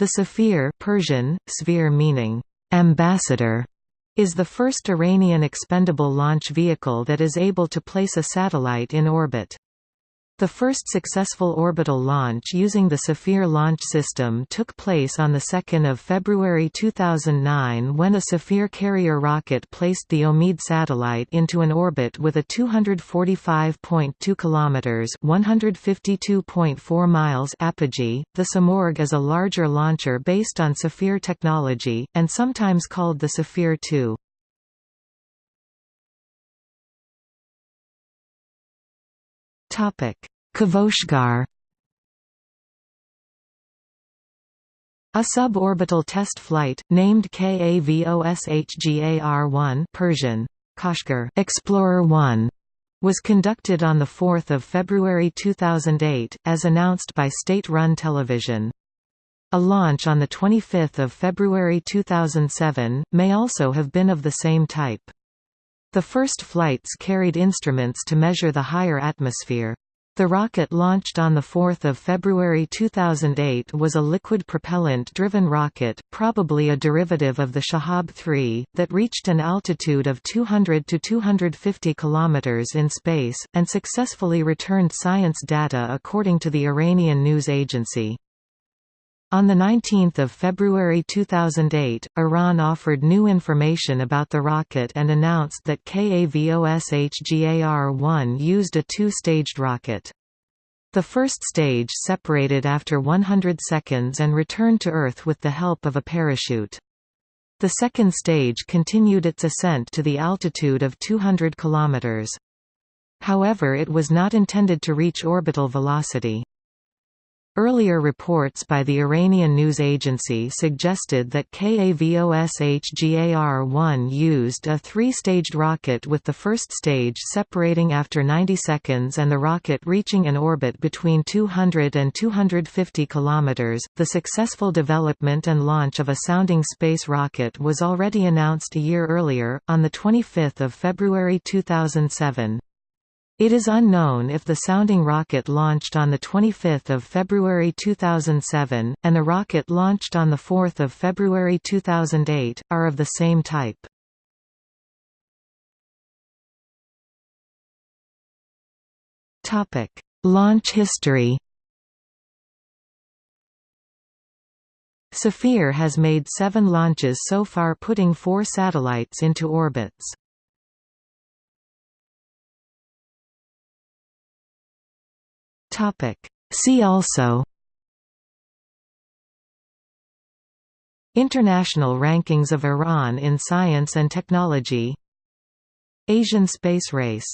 The Safir Persian, sphere meaning, ambassador, is the first Iranian expendable launch vehicle that is able to place a satellite in orbit. The first successful orbital launch using the Safir launch system took place on 2 February 2009 when a Safir carrier rocket placed the Omid satellite into an orbit with a 245.2 km (152.4 miles) apogee. The Simorgh is a larger launcher based on Safir technology, and sometimes called the Safir 2. Kavoshgar. A suborbital test flight named KAVOSHGAR-1 Persian Kashgar Explorer 1 was conducted on 4 February 2008, as announced by state-run television. A launch on 25 February 2007, may also have been of the same type. The first flights carried instruments to measure the higher atmosphere. The rocket launched on 4 February 2008 was a liquid propellant-driven rocket, probably a derivative of the Shahab 3, that reached an altitude of 200 to 250 km in space, and successfully returned science data according to the Iranian news agency. On 19 February 2008, Iran offered new information about the rocket and announced that KAVOSHGAR-1 used a two-staged rocket. The first stage separated after 100 seconds and returned to Earth with the help of a parachute. The second stage continued its ascent to the altitude of 200 km. However it was not intended to reach orbital velocity. Earlier reports by the Iranian news agency suggested that KAVOSHGAR-1 used a three-staged rocket with the first stage separating after 90 seconds and the rocket reaching an orbit between 200 and 250 km. The successful development and launch of a sounding space rocket was already announced a year earlier, on 25 February 2007. It is unknown if the sounding rocket launched on 25 February 2007, and the rocket launched on 4 February 2008, are of the same type. Launch history Safir has made seven launches so far putting four satellites into orbits. Topic. See also International rankings of Iran in science and technology Asian space race